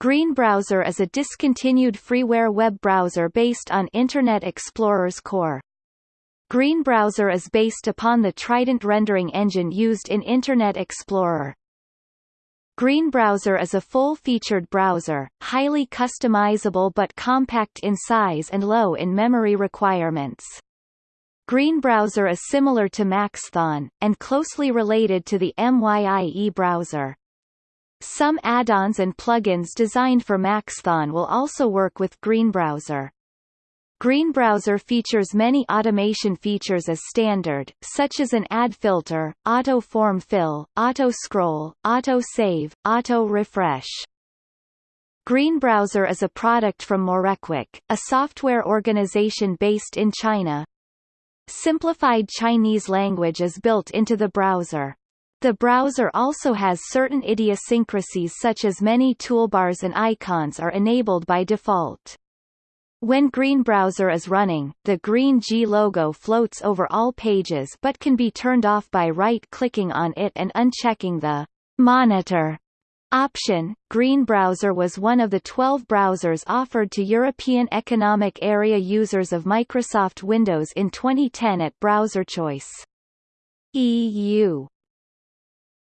Green Browser is a discontinued freeware web browser based on Internet Explorer's core. Green Browser is based upon the Trident rendering engine used in Internet Explorer. Green Browser is a full-featured browser, highly customizable but compact in size and low in memory requirements. Green Browser is similar to Maxthon, and closely related to the MYIE browser. Some add-ons and plugins designed for Maxthon will also work with Green Browser. Green Browser features many automation features as standard, such as an ad filter, auto form fill, auto scroll, auto save, auto refresh. Green Browser is a product from Morequick, a software organization based in China. Simplified Chinese language is built into the browser. The browser also has certain idiosyncrasies such as many toolbars and icons are enabled by default. When Green Browser is running, the green G logo floats over all pages but can be turned off by right-clicking on it and unchecking the Monitor option. Green Browser was one of the 12 browsers offered to European Economic Area users of Microsoft Windows in 2010 at Browser Choice. EU